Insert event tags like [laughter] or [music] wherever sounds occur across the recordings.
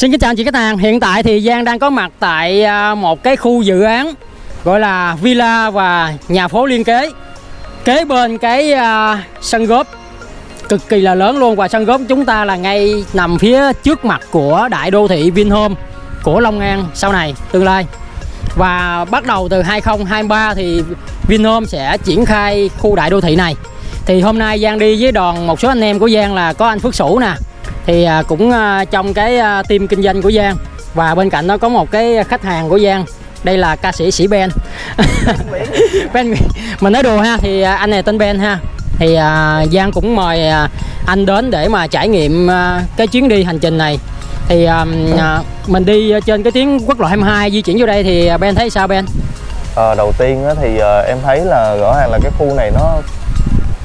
Xin kính chào anh chị khách hàng. Hiện tại thì Giang đang có mặt tại à, một cái khu dự án gọi là villa và nhà phố liên kế. Kế bên cái à, sân góp cực kỳ là lớn luôn và sân góp chúng ta là ngay nằm phía trước mặt của đại đô thị Vinhome của Long An sau này tương lai. Và bắt đầu từ 2023 thì Vinhome sẽ triển khai khu đại đô thị này. Thì hôm nay Giang đi với đoàn một số anh em của Giang là có anh Phước Sủ nè, thì à, cũng à, trong cái à, team kinh doanh của Giang. Và bên cạnh đó có một cái khách hàng của Giang. Đây là ca sĩ sĩ Ben. [laughs] Ben mình nói đùa ha thì anh này tên Ben ha. Thì Giang cũng mời anh đến để mà trải nghiệm cái chuyến đi hành trình này. Thì mình đi trên cái tuyến quốc lộ 22 di chuyển vô đây thì Ben thấy sao Ben? À, đầu tiên thì ờ, em thấy là rõ ràng là cái khu này nó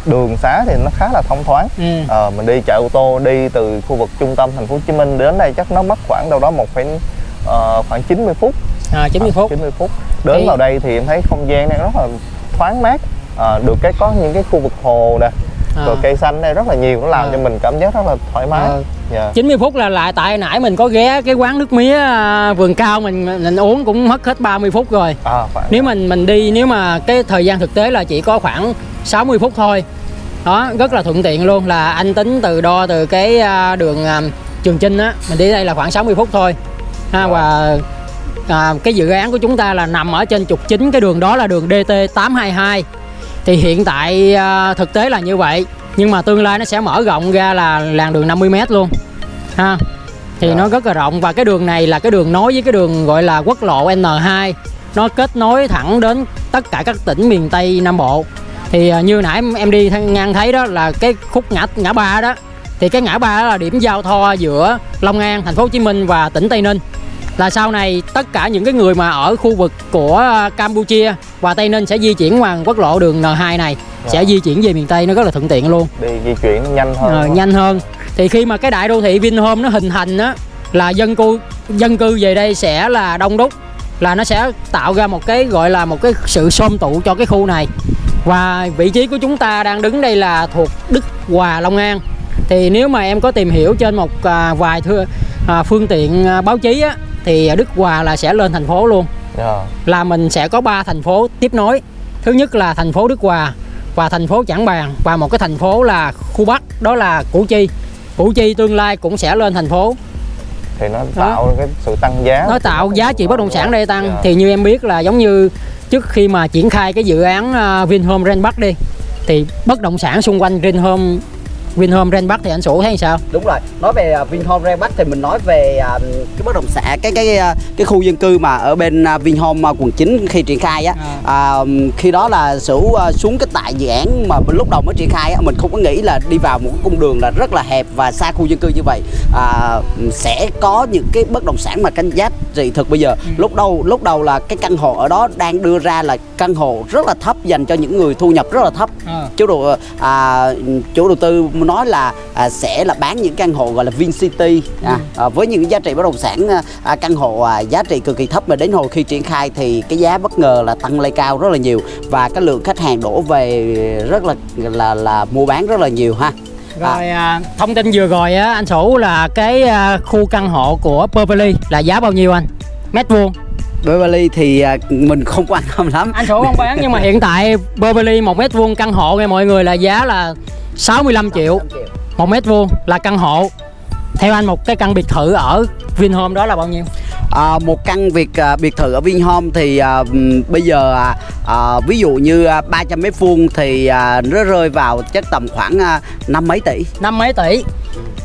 đường xá thì nó khá là thông thoáng ừ. Ờ, mình đi chạy ô tô đi từ khu vực trung tâm thành phố Hồ Chí Minh đến đây chắc nó mất khoảng đâu đó một phẩy ờ, khoảng 90 phút à, 90 phút 90 phút đến Thì- vào đây thì em thấy không gian này rất là thoáng mát Ờ, được cái có những cái khu vực hồ nè À. rồi cây xanh đây rất là nhiều nó làm À. cho mình cảm giác rất là thoải mái Ờ. Dạ. 90 phút là lại tại nãy mình có ghé cái quán nước mía à, vườn cao mình mình uống cũng mất hết 30 phút rồi à, khoảng nếu mình mình đi nếu mà cái thời gian thực tế là chỉ có khoảng 60 phút thôi. Đó rất là thuận tiện luôn là anh tính từ đo từ cái à, đường à, Trường Chinh á mình đi đây là khoảng 60 phút thôi. Ha và à, cái dự án của chúng ta là nằm ở trên trục chính cái đường đó là đường DT 822 thì hiện tại à, thực tế là như vậy nhưng mà tương lai nó sẽ mở rộng ra là làn đường 50m luôn. Ha thì nó rất là rộng và cái đường này là cái đường nối với cái đường gọi là quốc lộ N2 nó kết nối thẳng đến tất cả các tỉnh miền Tây Nam Bộ thì à, như nãy em đi ngang thấy đó là cái khúc ngã ngã ba đó. Thì cái ngã ba đó là điểm giao thoa giữa Long An, Thành phố Hồ Chí Minh và tỉnh Tây Ninh. Là sau này tất cả những cái người mà ở khu vực của à, Campuchia và Tây Ninh sẽ di chuyển qua quốc lộ đường N2 này sẽ Dạ. di chuyển về miền Tây nó rất là thuận tiện luôn. Đi di chuyển nhanh hơn. Ờ, nhanh hơn. Thì khi mà cái đại đô thị Vinhome nó hình thành á là dân cư dân cư về đây sẽ là đông đúc là nó sẽ tạo ra một cái gọi là một cái sự xôm tụ cho cái khu này và vị trí của chúng ta đang đứng đây là thuộc Đức Hòa Long An. Thì nếu mà em có tìm hiểu trên một à, vài thưa à, phương tiện à, báo chí á thì Đức Hòa là sẽ lên thành phố luôn. Dạ. là mình sẽ có ba thành phố tiếp nối. Thứ nhất là thành phố Đức Hòa và thành phố Trảng Bàng. Và một cái thành phố là khu Bắc đó là Củ Chi. Củ Chi tương lai cũng sẽ lên thành phố. Thì nó tạo cái sự tăng giá. Nó tạo giá trị bất động sản đây tăng. Dạ. thì như em biết là giống như trước khi mà triển khai cái dự án à, Vinhome Grand Bắc đi, thì bất động sản xung quanh Vinhome Vinhome Ren Bắc thì anh Sủ thấy sao? Đúng rồi. Nói về uh, Vinhome Bắc thì mình nói về à, cái bất động sản cái cái à, cái khu dân cư mà ở bên à, Vinhome à, quận 9 khi triển khai á. À, khi đó là à, xuống cái tại dự án mà lúc đầu mới triển khai á mình không có nghĩ là đi vào một cái cung đường là rất là hẹp và xa khu dân cư như vậy. À, sẽ có những cái bất động sản mà canh giá trị thực bây giờ. Lúc đầu lúc đầu là cái căn hộ ở đó đang đưa ra là căn hộ rất là thấp dành cho những người thu nhập rất là thấp. Ờ. chủ đầu à, chủ đầu tư nói là à, sẽ là bán những căn hộ gọi là VinCity à, à, với những giá trị bất động sản à, à, căn hộ à, giá trị cực kỳ thấp mà đến hồi khi triển khai thì cái giá bất ngờ là tăng lên cao rất là nhiều và cái lượng khách hàng đổ về rất là là là mua bán rất là nhiều ha. Rồi à, thông tin vừa rồi á anh Sủ là cái à, khu căn hộ của Beverly là giá bao nhiêu anh? Mét vuông. Beverly thì à, mình không quan tâm lắm. Anh Sủ không bán nhưng mà hiện tại Beverly một mét vuông căn hộ nghe mọi người là giá là 65 triệu một mét vuông là căn hộ. Theo anh một cái căn biệt thự ở Vinhome đó là bao nhiêu? À, một căn biệt à, biệt thự ở Vinhome thì à, bây giờ à, à, ví dụ như à, 300 mét vuông thì à, nó rơi vào chắc tầm khoảng à, năm mấy tỷ. Năm mấy tỷ.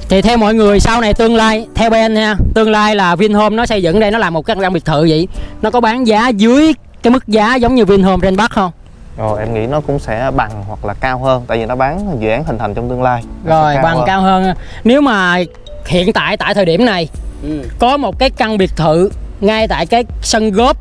Thì theo mọi người sau này tương lai theo Ben nha, tương lai là Vinhome nó xây dựng đây nó làm một cái căn biệt thự vậy. Nó có bán giá dưới cái mức giá giống như Vinhome trên Bắc không? Rồi em nghĩ nó cũng sẽ bằng hoặc là cao hơn tại vì nó bán dự án hình thành trong tương lai Nó Rồi bằng hơn. cao hơn. Nếu mà hiện tại tại thời điểm này Ừ. có một cái căn biệt thự ngay tại cái sân góp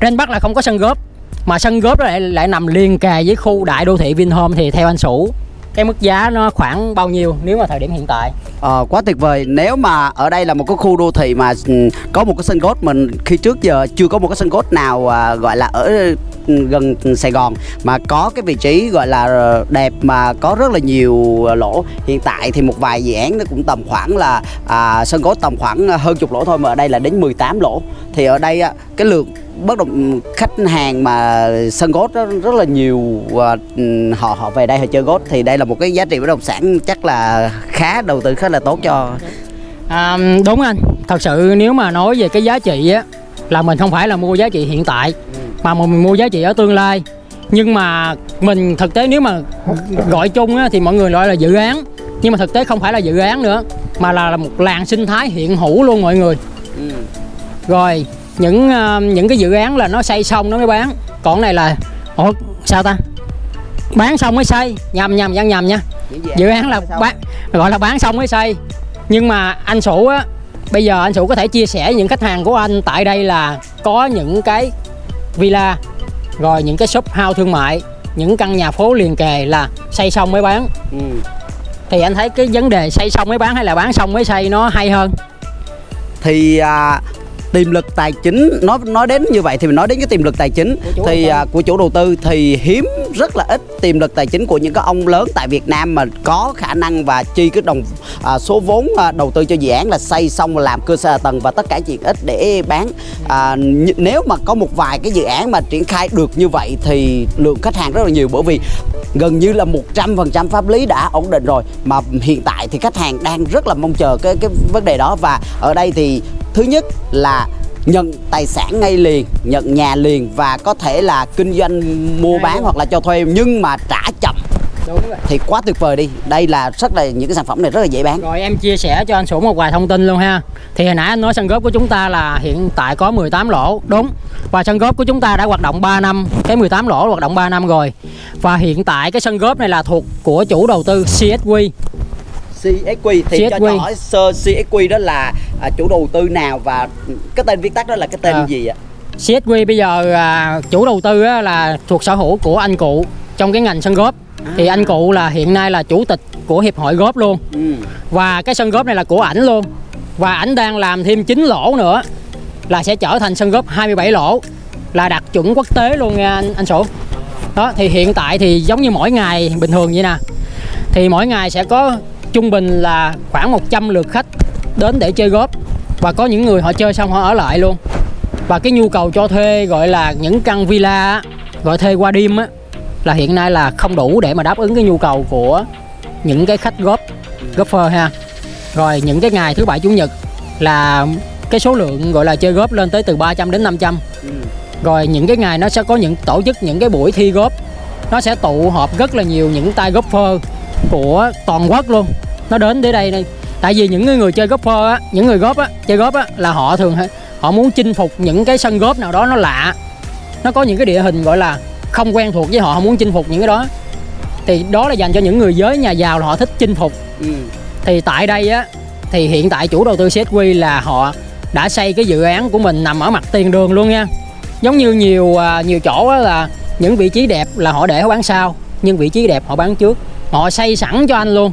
trên Bắc là không có sân góp mà sân góp lại lại nằm liền kề với khu đại đô thị Vinhome thì theo anh Sủ cái mức giá nó khoảng bao nhiêu nếu mà thời điểm hiện tại? Ờ, quá tuyệt vời. Nếu mà ở đây là một cái khu đô thị mà ừ, có một cái sân golf mình khi trước giờ chưa có một cái sân golf nào à, gọi là ở ừ, gần Sài Gòn mà có cái vị trí gọi là đẹp mà có rất là nhiều à, lỗ. Hiện tại thì một vài dự án nó cũng tầm khoảng là à, sân golf tầm khoảng hơn chục lỗ thôi mà ở đây là đến 18 lỗ. Thì ở đây cái lượng bất động khách hàng mà sân golf rất, rất là nhiều và ừ, họ họ về đây họ chơi golf thì đây là một cái giá trị bất động sản chắc là khá đầu tư khá là tốt cho À, đúng anh, thật sự nếu mà nói về cái giá trị á là mình không phải là mua giá trị hiện tại mà mình mua giá trị ở tương lai. Nhưng mà mình thực tế nếu mà gọi chung á thì mọi người gọi là dự án, nhưng mà thực tế không phải là dự án nữa mà là, là một làng sinh thái hiện hữu luôn mọi người. Ừ. Rồi, những ờ, những cái dự án là nó xây xong nó mới bán. Còn này là ủa sao ta? Bán xong mới xây, nhầm nhầm nhầm nhầm nha dự án là bán gọi là bán xong mới xây nhưng mà anh sủ á bây giờ anh sủ có thể chia sẻ những khách hàng của anh tại đây là có những cái villa rồi những cái shop house thương mại những căn nhà phố liền kề là xây xong mới bán Ừ. thì anh thấy cái vấn đề xây xong mới bán hay là bán xong mới xây nó hay hơn thì à, tiềm lực tài chính nói nói đến như vậy thì mình nói đến cái tiềm lực tài chính. Của thì à, của chủ đầu tư thì hiếm rất là ít tiềm lực tài chính của những cái ông lớn tại Việt Nam mà có khả năng và chi cái đồng à, số vốn à, đầu tư cho dự án là xây xong và làm cơ sở hạ tầng và tất cả chuyện ít để bán. À, nếu mà có một vài cái dự án mà triển khai được như vậy thì lượng khách hàng rất là nhiều bởi vì gần như là 100% pháp lý đã ổn định rồi. Mà hiện tại thì khách hàng đang rất là mong chờ cái cái vấn đề đó và ở đây thì thứ nhất là nhận tài sản ngay liền nhận nhà liền và có thể là kinh doanh mua bán hoặc là cho thuê nhưng mà trả chậm. Đúng rồi. Thì quá tuyệt vời đi. Đây là rất là những cái sản phẩm này rất là dễ bán. Rồi em chia sẻ cho anh Sủ một vài thông tin luôn ha. Thì hồi nãy anh nói sân góp của chúng ta là hiện tại có 18 lỗ. Đúng. Và sân góp của chúng ta đã hoạt động 3 năm. Cái 18 lỗ hoạt động 3 năm rồi. Và hiện tại cái sân góp này là thuộc của chủ đầu tư CSQ CSQ thì CSQ. cho hỏi sơ CSQ đó là à, chủ đầu tư nào và cái tên viết tắt đó là cái tên À. gì ạ? CSQ bây giờ à, chủ đầu tư á, là thuộc sở hữu của anh cụ trong cái ngành sân góp. Thì anh cụ là hiện nay là chủ tịch của hiệp hội góp luôn. Ừ. Và cái sân góp này là của ảnh luôn. Và ảnh đang làm thêm 9 lỗ nữa Là sẽ trở thành sân góp 27 lỗ Là đạt chuẩn quốc tế luôn nha anh, anh Sủ Đó thì hiện tại thì giống như mỗi ngày bình thường vậy nè. Thì mỗi ngày sẽ có trung bình là khoảng 100 lượt khách đến để chơi góp Và có những người họ chơi xong họ ở lại luôn. Và cái nhu cầu cho thuê gọi là những căn villa gọi thuê qua đêm á, Là hiện nay là không đủ để mà đáp ứng cái nhu cầu của những cái khách góp golfer ha. Rồi những cái ngày thứ bảy, chủ nhật là cái số lượng gọi là chơi góp lên tới từ 300 đến 500 rồi những cái ngày nó sẽ có những, tổ chức những cái buổi thi góp nó sẽ tụ họp rất là nhiều những tay golfer của toàn quốc luôn. Nó đến đến đây này tại vì những người, chơi golfer á những người góp á chơi góp á là họ thường họ muốn chinh phục những cái sân góp nào đó nó lạ. Nó có những cái địa hình gọi là không quen thuộc với họ họ muốn chinh phục những cái đó. Thì đó là dành cho những người giới nhà giàu là họ thích chinh phục. Ừ. thì tại đây á thì hiện tại chủ đầu tư CSQ là họ đã xây cái dự án của mình nằm ở mặt tiền đường luôn nha. Giống như nhiều à, nhiều chỗ á là những vị trí đẹp là họ để họ bán sau nhưng vị trí đẹp họ bán trước. Họ xây sẵn cho anh luôn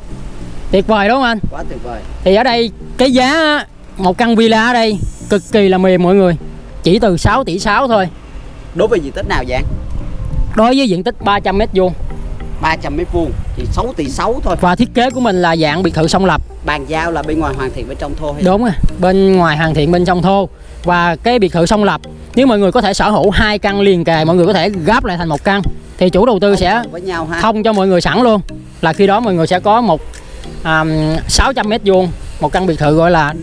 tuyệt vời đúng không anh? Quá tuyệt vời. Thì ở đây cái giá một căn villa ở đây cực kỳ là mềm mọi người. Chỉ từ 6 tỷ 6 thôi. Đối với diện tích nào vậy đối với diện tích 300 mét vuông. 300 mét vuông thì 6 tỷ 6 thôi. Và thiết kế của mình là dạng biệt thự song lập. Bàn giao là bên ngoài hoàn thiện bên trong thôi hay? Đúng rồi, bên ngoài hoàn thiện bên trong thô. Và cái biệt thự song lập Nếu mọi người có thể sở hữu hai căn liền kề Mọi người có thể gáp lại thành một căn Thì chủ đầu tư sẽ với nhau ha. thông cho mọi người sẵn luôn. Là khi đó mọi người sẽ có một um, 600 mét vuông Một căn biệt thự gọi là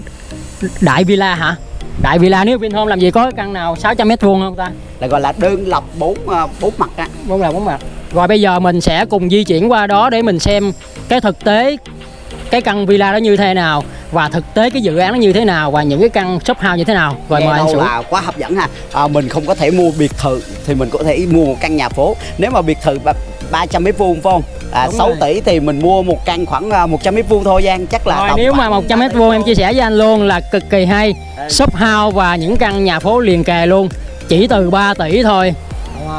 Đại Villa hả? Đại Villa nếu Vinhome làm gì có căn nào 600 mét vuông không ta? là gọi là đơn lập bốn à, bốn mặt á. Bốn là bốn mặt. Rồi bây giờ mình sẽ cùng di chuyển qua đó để mình xem cái thực tế cái căn villa đó như thế nào và thực tế cái dự án nó như thế nào và những cái căn shop house như thế nào. Rồi Nghe mời anh là quá hấp dẫn ha. À, mình không có thể mua biệt thự thì mình có thể mua một căn nhà phố. Nếu mà biệt thự 300 mét vuông phải không? À, Đúng 6 rồi. tỷ thì mình mua một căn khoảng à, 100 mét vuông thôi Giang chắc là Rồi nếu mà khoảng 100 mét vuông em chia sẻ với anh luôn là cực kỳ hay. Đây. Shop house và những căn nhà phố liền kề luôn Chỉ từ 3 tỷ thôi.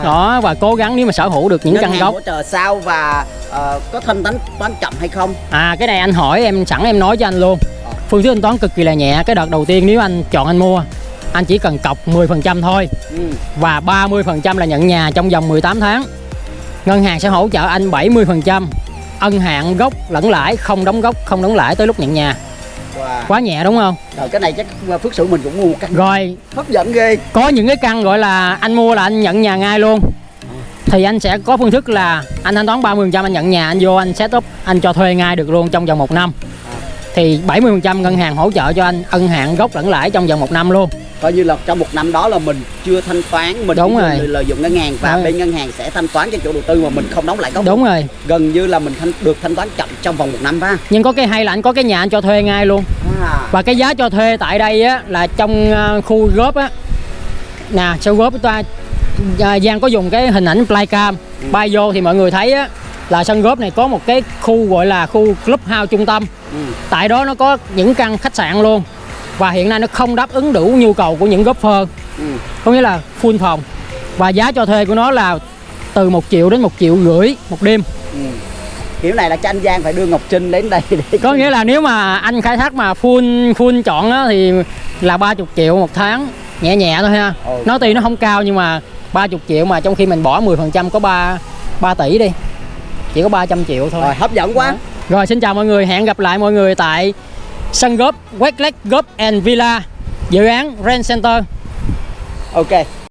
Đó và cố gắng nếu mà sở hữu được những ngân căn gốc. hỗ trợ sau và Ờ, có thanh toán toán chậm hay không? À cái này anh hỏi em sẵn em nói cho anh luôn. Ờ. Phương thức thanh toán cực kỳ là nhẹ Cái đợt đầu tiên nếu anh chọn anh mua Anh chỉ cần cọc 10% thôi. Ừ. Và 30% là nhận nhà trong vòng 18 tháng Ngân hàng sẽ hỗ trợ anh 70% Ân hạn gốc lẫn lãi Không đóng gốc, không đóng lãi tới lúc nhận nhà. Wow. Quá nhẹ đúng không? Rồi, cái này chắc phước sự mình cũng mua một căn. Rồi. Hấp dẫn ghê. Có những cái căn gọi là anh mua là anh nhận nhà ngay luôn. Thì anh sẽ có phương thức là anh thanh toán 30% anh nhận nhà anh vô anh set up anh cho thuê ngay được luôn trong vòng một năm. Thì 70% ngân hàng hỗ trợ cho anh ân hạn gốc lẫn lãi trong vòng một năm luôn coi như là trong một năm đó là mình chưa thanh toán mình Đúng rồi. lợi- dụng ngân hàng và Đúng. bên ngân hàng sẽ thanh toán cho chủ đầu tư mà mình không đóng lại gốc. Đúng rồi. Gần như là mình thanh được thanh toán chậm trong vòng một năm ba nhưng có cái hay là anh có cái nhà anh cho thuê ngay luôn. À. và cái giá cho thuê tại đây á là trong ờ, khu góp á. Nè sau góp ta à, Giang có dùng cái hình ảnh flycam bay vô thì mọi người thấy á là sân góp này có một cái khu gọi là khu club house trung tâm. Ừ. tại đó nó có những căn khách sạn luôn và hiện nay nó không đáp ứng đủ nhu cầu của những golfer Ừ. có nghĩa là full phòng và giá cho thuê của nó là từ 1 triệu đến 1 triệu rưỡi một đêm Ừ. kiểu này là cho anh Giang phải đưa Ngọc Trinh đến đây để có nghĩa là nếu mà anh khai thác mà full full chọn á, thì là 30 triệu một tháng nhẹ nhẹ thôi ha Ừ. nó tuy nó không cao nhưng mà 30 triệu mà trong khi mình bỏ 10% có 3 3 tỷ đi chỉ có 300 triệu thôi rồi hấp dẫn quá Đó. Rồi xin chào mọi người, hẹn gặp lại mọi người tại sân góp Westlake Golf and Villa dự án Rent Center. ok